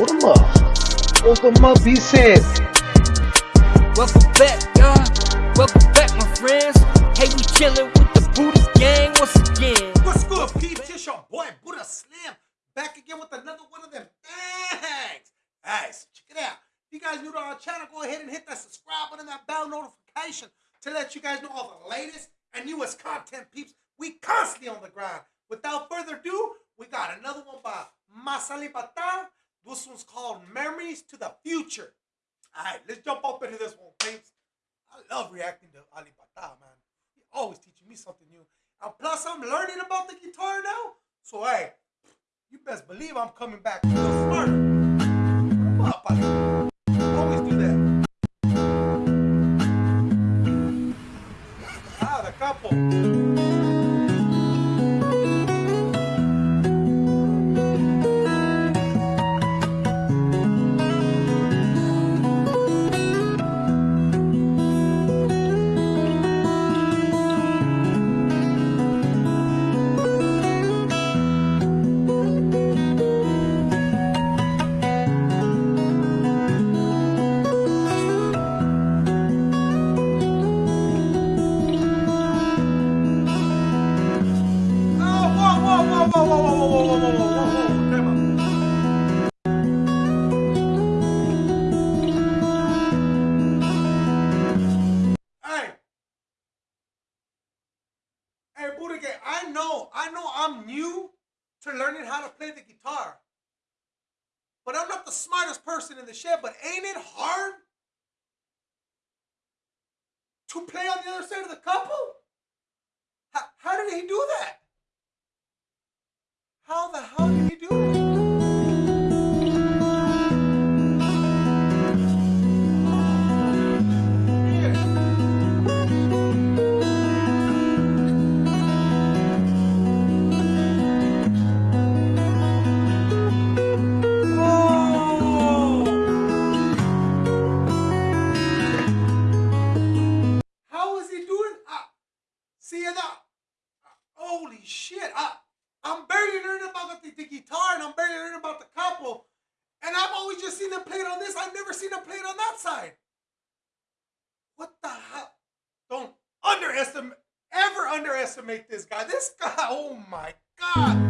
Hold them up. Hold them up, he said. Welcome back, y'all. Welcome back, my friends. Hey, we chillin' with the Buddha gang once again. What's good, peeps? It's your boy Buddha Slim back again with another one of them things. Guys, check it out. If you guys new to our channel, go ahead and hit that subscribe button and that bell notification to let you guys know all the latest and newest content, peeps. We constantly on the grind. Without further ado, we got another one by Mas Alip Ba Ta. This one's called Memories to the Future. All right, let's jump up into this one, peeps. I love reacting to Alip Ba Ta, man. He always teaching me something new. And plus, I'm learning about the guitar now. So, hey, you best believe I'm coming back smarter. But I'm not the smartest person in the shed, but ain't it hard to play on the other side of the capo? How, how did he do that? And I've always just seen them play it on this. I've never seen them play it on that side. What the hell? Don't underestimate, ever underestimate this guy. This guy, oh my God.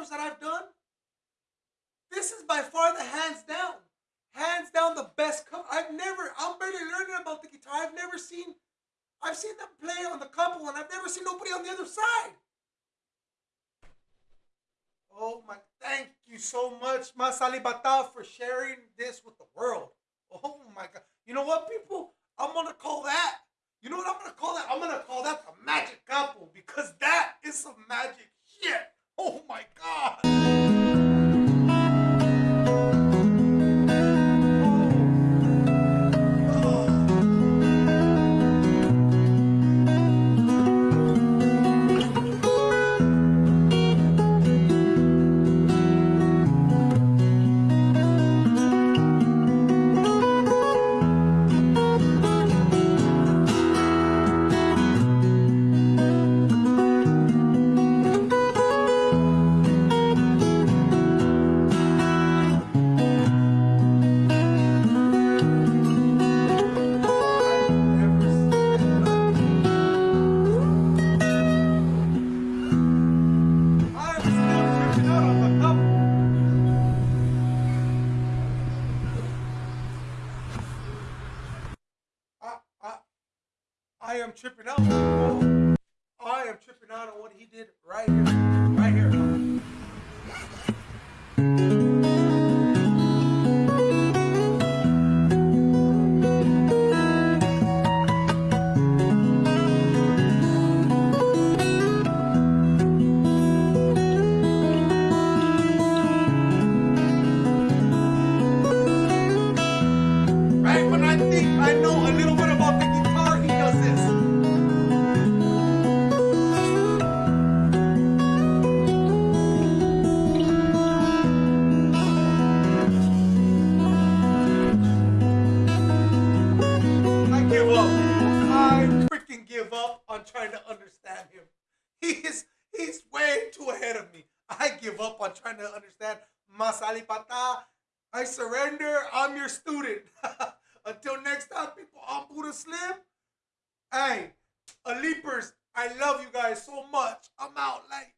Covers that I've done, this is by far the hands down. Hands down the best cover. I've never, I'm barely learning about the guitar. I've never seen, I've seen them play on the capo and I've never seen nobody on the other side. Oh my, thank you so much, Mas Alip Ba Ta, for sharing this with the world. Oh my God. You know what, people? I'm going to call that. You know what I'm going to call that? I'm going to call that the magic capo because that is some magic shit. Oh my God. I am tripping out. I am tripping out on what he did right here. Right here. Trying to understand him. He is he's way too ahead of me. I give up on trying to understand Mas Alip Ba Ta. I surrender. I'm your student. Until next time, people, I'm Buddha Slim. Hey, leapers, I love you guys so much. I'm out late.